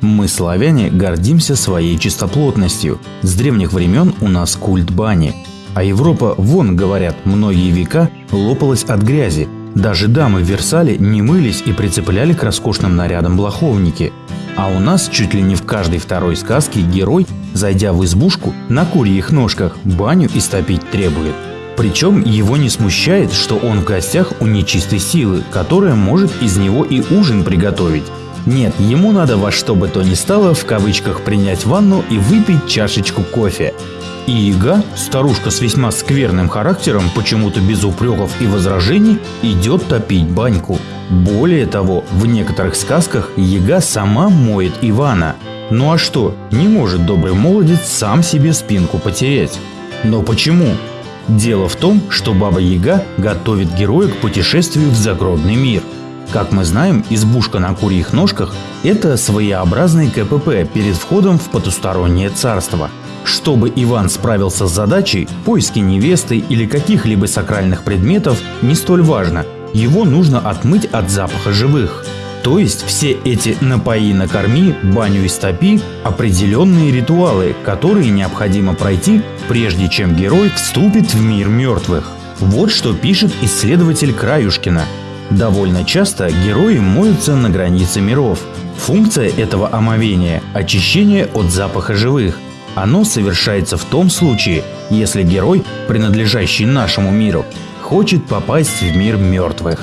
Мы, славяне, гордимся своей чистоплотностью. С древних времен у нас культ бани. А Европа, вон, говорят, многие века лопалась от грязи. Даже дамы в Версале не мылись и прицепляли к роскошным нарядам блоховники. А у нас чуть ли не в каждой второй сказке герой, зайдя в избушку, на курьих ножках баню истопить требует. Причем его не смущает, что он в гостях у нечистой силы, которая может из него и ужин приготовить. Нет, ему надо во что бы то ни стало в кавычках принять ванну и выпить чашечку кофе. И Яга, старушка с весьма скверным характером, почему-то без упреков и возражений, идет топить баньку. Более того, в некоторых сказках Яга сама моет Ивана. Ну а что, не может добрый молодец сам себе спинку потерять? Но почему? Дело в том, что Баба Яга готовит героя к путешествию в загробный мир. Как мы знаем, избушка на курьих ножках – это своеобразный КПП перед входом в потустороннее царство. Чтобы Иван справился с задачей, поиски невесты или каких-либо сакральных предметов не столь важно. Его нужно отмыть от запаха живых. То есть все эти «напои, накорми», «баню истопи» – определенные ритуалы, которые необходимо пройти, прежде чем герой вступит в мир мертвых. Вот что пишет исследователь Краюшкина. Довольно часто герои моются на границе миров. Функция этого омовения – очищение от запаха живых. Оно совершается в том случае, если герой, принадлежащий нашему миру, хочет попасть в мир мертвых.